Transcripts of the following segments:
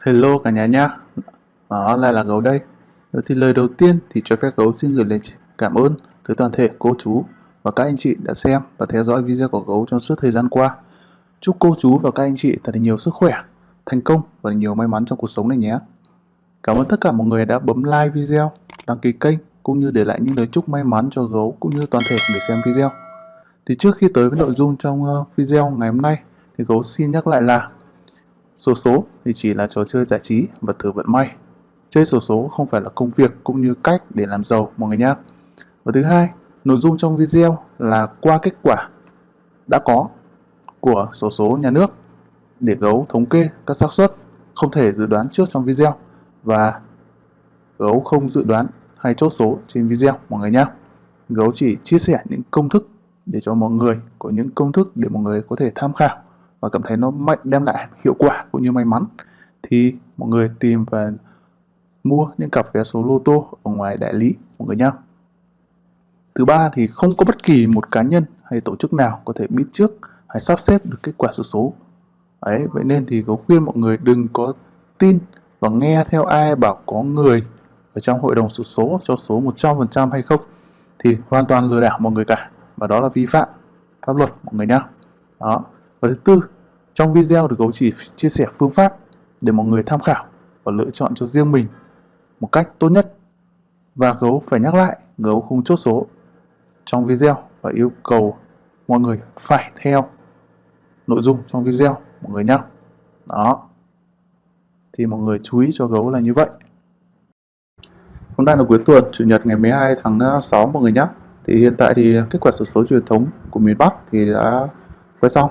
Hello cả nhà nhá, đó lại là gấu đây. Thì lời đầu tiên thì cho phép gấu xin gửi lời cảm ơn tới toàn thể cô chú và các anh chị đã xem và theo dõi video của gấu trong suốt thời gian qua. Chúc cô chú và các anh chị thật nhiều sức khỏe, thành công và nhiều may mắn trong cuộc sống này nhé. Cảm ơn tất cả mọi người đã bấm like video, đăng ký kênh cũng như để lại những lời chúc may mắn cho gấu cũng như toàn thể người xem video. Thì trước khi tới với nội dung trong ờ, video ngày hôm nay thì gấu xin nhắc lại là Sổ số thì chỉ là trò chơi giải trí và thử vận may. Chơi sổ số không phải là công việc cũng như cách để làm giàu mọi người nhé. Và thứ hai, nội dung trong video là qua kết quả đã có của sổ số nhà nước để gấu thống kê các xác suất không thể dự đoán trước trong video và gấu không dự đoán hay chốt số trên video mọi người nhé. Gấu chỉ chia sẻ những công thức để cho mọi người có những công thức để mọi người có thể tham khảo và cảm thấy nó mạnh đem lại hiệu quả cũng như may mắn thì mọi người tìm và mua những cặp vé số lô tô ở ngoài đại lý mọi người nhé. Thứ ba thì không có bất kỳ một cá nhân hay tổ chức nào có thể biết trước hay sắp xếp được kết quả số số. Đấy, vậy nên thì có khuyên mọi người đừng có tin và nghe theo ai bảo có người ở trong hội đồng số số cho số 100% hay không thì hoàn toàn lừa đảo mọi người cả và đó là vi phạm pháp luật mọi người nhé. Đó. Và thứ tư, trong video được gấu chỉ chia sẻ phương pháp để mọi người tham khảo và lựa chọn cho riêng mình một cách tốt nhất. Và gấu phải nhắc lại, gấu không chốt số trong video và yêu cầu mọi người phải theo nội dung trong video mọi người nhé. Đó. Thì mọi người chú ý cho gấu là như vậy. Hôm nay là cuối tuần, Chủ nhật ngày 12 tháng à, 6 mọi người nhé. Thì hiện tại thì à, kết quả sổ số truyền thống của miền Bắc thì đã quay xong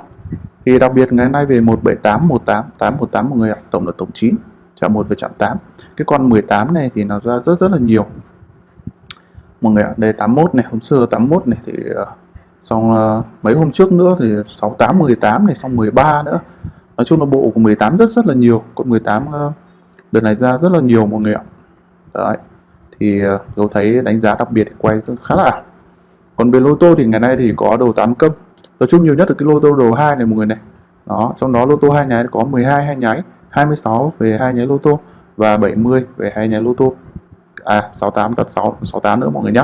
thì đặc biệt ngày nay về 178, 18, 818 mọi người ạ, tổng là tổng 9, chạm 1 và chạm 8. Cái con 18 này thì nó ra rất rất là nhiều. Mọi người ạ, đây 81 này, hôm xưa 81 này thì uh, xong uh, mấy hôm trước nữa thì 68, 18 này, xong 13 nữa. Nói chung là bộ của 18 rất rất là nhiều, con 18 uh, ờ, đợt này ra rất là nhiều mọi người ạ. Đấy. Thì tôi thấy đánh giá đặc biệt thì quay khá là ảo. Còn về lô tô thì ngày nay thì có đầu 8 câm tập trung nhiều nhất ở cái lô tô đầu 2 này mọi người này. Đó, trong đó lô tô hai nháy có 12 hai nháy 26 về hai nháy lô tô và 70 về hai nháy lô tô à 68 tập 6 68 nữa mọi người nhé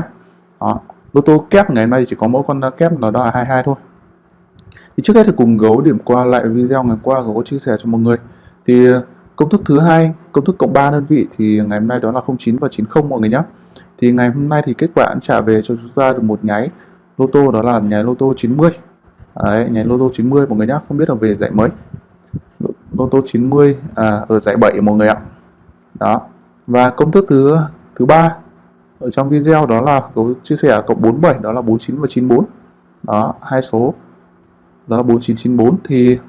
đó, lô tô kép ngày hôm nay chỉ có mỗi con kép nó đó là 22 thôi. Thì trước hết thì cùng gấu điểm qua lại video ngày qua gấu chia sẻ cho mọi người. Thì ờ, công thức thứ hai, công thức cộng 3 đơn vị thì ngày hôm nay đó là 09 và 90 mọi người nhé thì ngày hôm nay thì kết quả trả về cho chúng ta được một nháy lô tô đó là nháy lô tô 90 Đấy, nháy lô tô 90 mọi người nhá, không biết là về giải mấy. Lô tô 90 à, ở giải 7 mọi người ạ. Đó. Và công thức thứ thứ ba ở trong video đó là có chia sẻ cộng 47 đó là 49 và 94. Đó, hai số đó là 4994 thì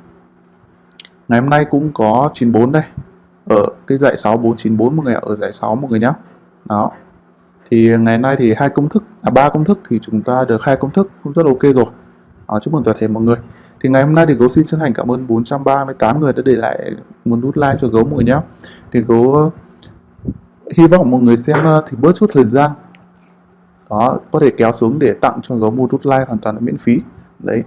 ngày hôm nay cũng có 94 đây. Ở cái giải 6494 mọi người ạ, ở giải 6 mọi người nhá. Đó. Thì ngày nay thì hai công thức à ba công thức thì chúng ta được hai công thức cũng rất ok rồi. À, chúc mừng toàn thể mọi người. Thì ngày hôm nay thì gấu xin chân thành cảm ơn 438 người đã để lại một nút like cho gấu mọi người nhé. Thì gấu uh, hy vọng mọi người xem uh, thì bớt chút thời gian. Đó, có thể kéo xuống để tặng cho gấu một nút like hoàn toàn là miễn phí. Đấy.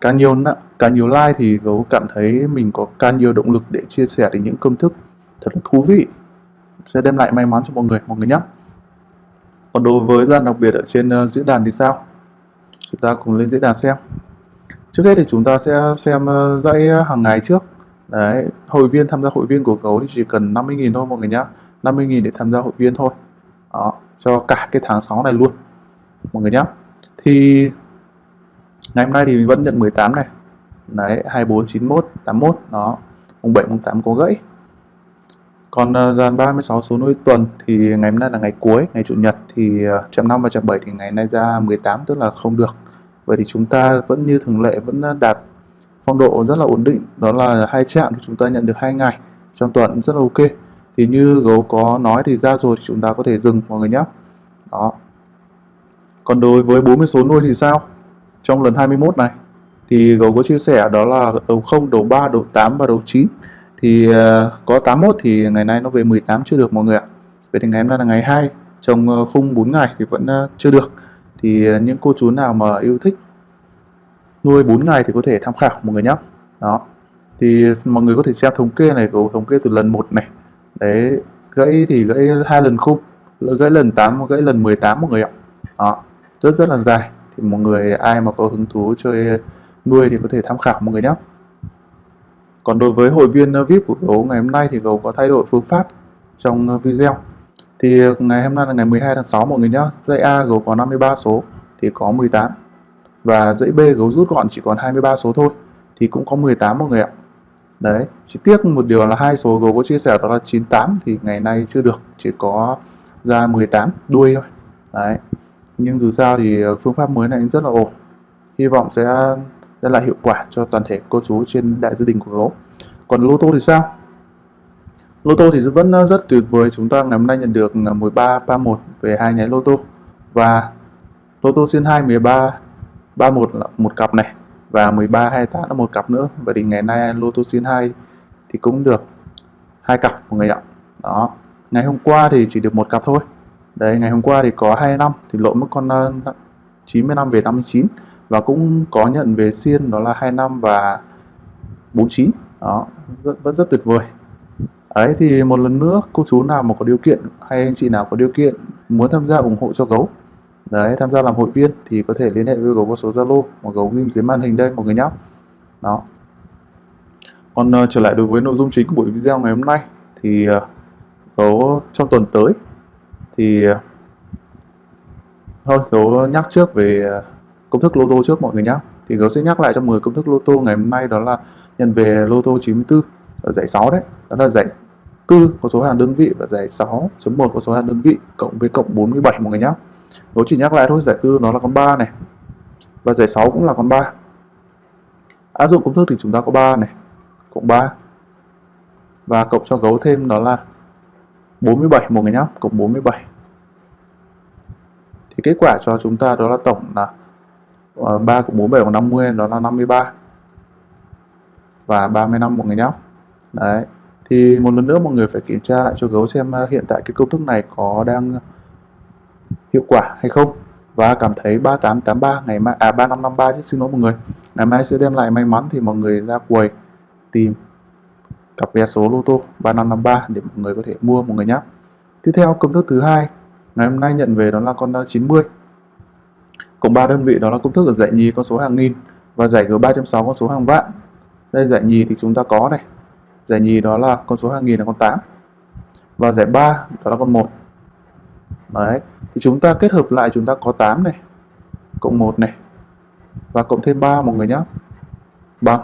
Càng nhiều càng nhiều like thì gấu cảm thấy mình có càng nhiều động lực để chia sẻ đến những công thức thật là thú vị sẽ đem lại may mắn cho mọi người mọi người nhé. Còn đối với gian đặc biệt ở trên uh, diễn đàn thì sao? Chúng ta cùng lên diễn đàn xem. Trước hết thì chúng ta sẽ xem ờ, dãy ờ, hàng ngày trước. Đấy hội viên tham gia hội viên của gấu thì chỉ cần 50.000 thôi mọi người nhá. 50.000 để tham gia hội viên thôi. Đó cho cả cái tháng 6 này luôn mọi người nhá. Thì ngày hôm nay thì mình vẫn nhận 18 này. Đấy 24 91 81 đó. Mùng 7 mùng 8 có gãy. Còn uh, dàn 36 số nuôi tuần thì ngày hôm nay là ngày cuối ngày chủ nhật thì uh, chậm 5 và chậm 7 thì ngày nay ra 18 tức là không được vậy thì chúng ta vẫn như thường lệ vẫn đạt phong độ rất là ổn định. Đó là hai chạm thì chúng ta nhận được hai ngày trong tuần rất là ok. Thì như gấu có nói thì ra rồi thì chúng ta có thể dừng mọi người nhé. Đó. Còn đối với 40 số nuôi thì sao? Trong lần 21 này thì gấu có chia sẻ đó là đầu 0, đầu 3, đầu 8 và đầu 9 thì ờ, có 81 thì ngày nay nó về 18 chưa được mọi người ạ. Vậy thì ngày hôm nay là ngày 2 trong ờ, khung 4 ngày thì vẫn ờ, chưa được thì ờ, những cô chú nào mà yêu thích nuôi 4 ngày thì có thể tham khảo mọi người nhé đó. Thì mọi người có thể xem thống kê này gấu thống kê từ lần 1 này. Đấy, gãy thì gãy hai lần khung gãy lần 8 gãy lần 18 mọi người ạ. Đó. Rất rất là dài. Thì mọi người, ai mà có hứng thú chơi nuôi thì có thể tham khảo mọi người nhé còn đối với hội viên ờ, VIP của gấu ngày hôm nay thì gấu có thay đổi phương pháp trong ờ, video thì ngày hôm nay là ngày 12 tháng 6 mọi người nhé dãy A gấu có 53 số thì có 18 và dãy B gấu rút gọn chỉ còn 23 số thôi thì cũng có 18 mọi người ạ. Đấy, chỉ tiếc một điều là hai số gấu có chia sẻ đó là 98 thì ngày nay chưa được, chỉ có ra 18 đuôi thôi. Đấy, nhưng dù sao thì phương pháp mới này rất là ổn. Hy vọng sẽ đem lại hiệu quả cho toàn thể cô chú trên đại gia đình của gấu. Còn lô tô thì sao? Lô tô thì vẫn ờ, rất tuyệt vời. Chúng ta ngày hôm nay nhận được ờ, 13 31 về hai nháy lô tô. Và lô tô xin 2 13 31 là một cặp này và 13 28 là một cặp nữa. Vậy thì ngày nay lô tô xin 2 thì cũng được hai cặp mọi người ạ. Đó. Ngày hôm qua thì chỉ được một cặp thôi. Đấy ngày hôm qua thì có 2 năm thì lộn mất con ờ, 95 về 59 và cũng có nhận về xiên đó là 25 và 49 đó rất, rất, rất tuyệt vời ấy thì một lần nữa cô chú nào mà có điều kiện hay anh chị nào có điều kiện muốn tham gia ủng hộ cho gấu đấy tham gia làm hội viên thì có thể liên hệ với gấu qua số zalo mà gấu ghim dưới màn hình đây mọi người nhé đó. Còn uh, trở lại đối với nội dung chính của buổi video ngày hôm nay thì uh, gấu trong tuần tới thì uh, thôi gấu nhắc trước về uh, công thức lô tô trước mọi người nhé thì gấu sẽ nhắc lại cho 10 công thức lô tô ngày hôm nay đó là nhận về lô tô 94 ở giải 6 đấy đó là giải 4 có số hàng đơn vị và giải 6.1 có số hàng đơn vị cộng với cộng 47 mọi người nhé gấu chỉ nhắc lại thôi, giải 4 nó là con 3 này và giải 6 cũng là con 3 áp dụng công thức thì chúng ta có 3 này, cộng 3 và cộng cho gấu thêm đó là 47 mọi người nhé cộng 47 thì kết quả cho chúng ta đó là tổng là ờ, 3 cộng 47 bằng 50 đó là 53 và 35 mọi người nhé đấy thì một lần nữa mọi người phải kiểm tra lại cho gấu xem à, hiện tại cái công thức này có đang hiệu quả hay không. Và cảm thấy 3883 ngày mai à 3553 chứ, xin lỗi mọi người. Ngày mai sẽ đem lại may mắn thì mọi người ra quầy tìm cặp vé số lô tô 3553 để mọi người có thể mua mọi người nhé tiếp theo, công thức thứ hai, ngày hôm nay nhận về đó là con 90 cộng 3 đơn vị, đó là công thức ở dạy nhì con số hàng nghìn và giải G3.6 con số hàng vạn. Đây, dạy nhì thì chúng ta có này giải nhì đó là con số hàng nghìn là con 8 và giải 3 đó là con 1 đấy, thì chúng ta kết hợp lại chúng ta có 8 này, cộng 1 này, và cộng thêm 3 mọi người nhé bằng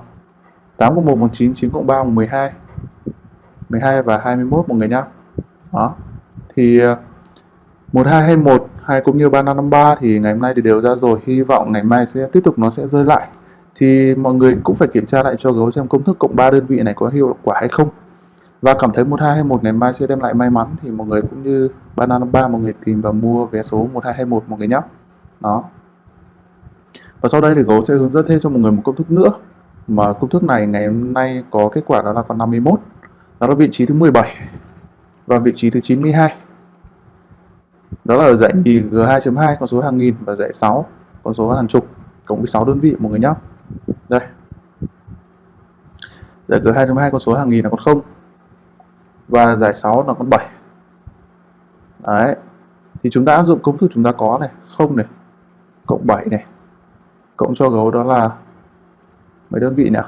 8 cộng 1 bằng 9 9 cộng 3 bằng 12 12 và 21 mọi người nhé đó, thì ờ, 12 hay 1 hay cũng như 3553 thì ngày hôm nay thì đều ra rồi. Hy vọng ngày mai sẽ tiếp tục nó sẽ rơi lại thì mọi người cũng phải kiểm tra lại cho gấu xem công thức cộng 3 đơn vị này có hiệu quả hay không. Và cảm thấy 1221 ngày mai sẽ đem lại may mắn thì mọi người cũng như Banana 3 mọi người tìm và mua vé số 1221 mọi người nhé đó. Và sau đây thì gấu sẽ hướng dẫn thêm cho mọi người một công thức nữa. Mà công thức này ngày hôm nay có kết quả đó là con 51 đó là vị trí thứ 17 và vị trí thứ 92 đó là ở dãy nhì G2.2 con số hàng nghìn và dãy 6 con số hàng chục cộng với 6 đơn vị mọi người nhé đây. Giải cửa 2.2 con số hàng nghìn là con 0 và giải 6 là con 7 đấy. Thì chúng ta áp dụng công thức chúng ta có này 0 này, cộng 7 này. Cộng cho gấu đó là mấy đơn vị nào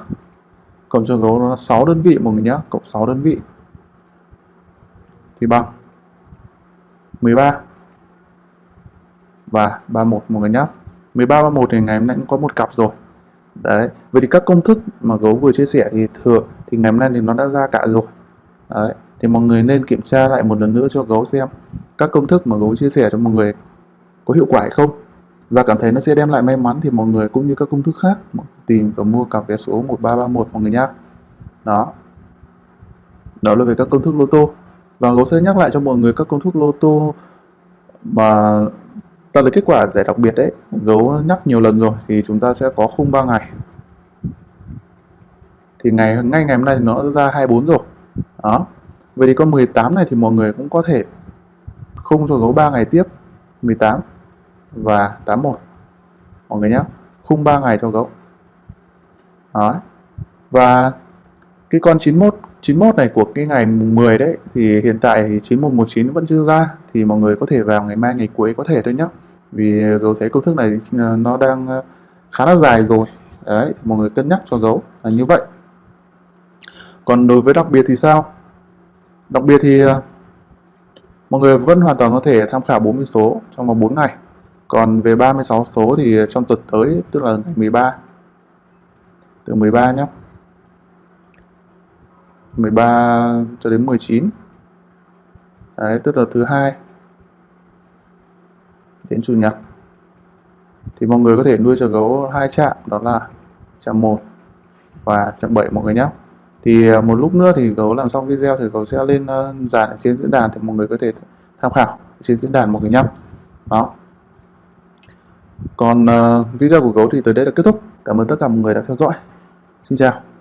cộng cho gấu đó là 6 đơn vị, mọi người nhé cộng 6 đơn vị. Thì bằng 13 và 31 mọi người nhé 13 31 thì ngày hôm nay cũng có một cặp rồi đấy, vậy thì các công thức mà gấu vừa chia sẻ thì thường thì ngày hôm nay thì nó đã ra cả rồi. Đấy, thì mọi người nên kiểm tra lại một lần nữa cho gấu xem các công thức mà gấu chia sẻ cho mọi người có hiệu quả hay không. Và cảm thấy nó sẽ đem lại may mắn thì mọi người cũng như các công thức khác tìm và mua cặp vé số 1331 mọi người nhá. Đó. Đó là về các công thức lô tô. Và gấu sẽ nhắc lại cho mọi người các công thức lô tô mà Vâng, ta lấy kết quả giải đặc biệt đấy, gấu nhắc nhiều lần rồi thì chúng ta sẽ có khung 3 ngày. Thì ngày, ngay ngày hôm nay thì nó ra 24 rồi. Đó. Vậy thì con 18 này thì mọi người cũng có thể khung cho gấu 3 ngày tiếp 18 và 81 mọi người nhé khung 3 ngày cho gấu. Đó. Và cái con 91 91 này của cái ngày 10 đấy, thì hiện tại thì 9119 vẫn chưa ra, thì mọi người có thể vào ngày mai, ngày cuối có thể thôi nhé vì gấu thấy công thức này ờ, nó đang ờ, khá là dài rồi. Đấy, thì mọi người cân nhắc cho gấu là như vậy. Còn đối với đặc biệt thì sao? Đặc biệt thì ờ, mọi người vẫn hoàn toàn có thể tham khảo 40 số trong vòng 4 ngày. Còn về 36 số thì trong tuần tới, tức là ngày 13 từ 13 nhé 13 cho đến 19 Đấy, tức là thứ hai. Đến chủ nhật. Thì mọi người có thể nuôi cho gấu hai trạm đó là trạm 1 và trạm 7 mọi người nhé thì à, một lúc nữa thì gấu làm xong video thì gấu sẽ lên ờ, dàn ở trên diễn đàn thì mọi người có thể tham khảo trên diễn đàn mọi người nhé đó. Còn uh, video của gấu thì tới đây là kết thúc. Cảm ơn tất cả mọi người đã theo dõi. Xin chào.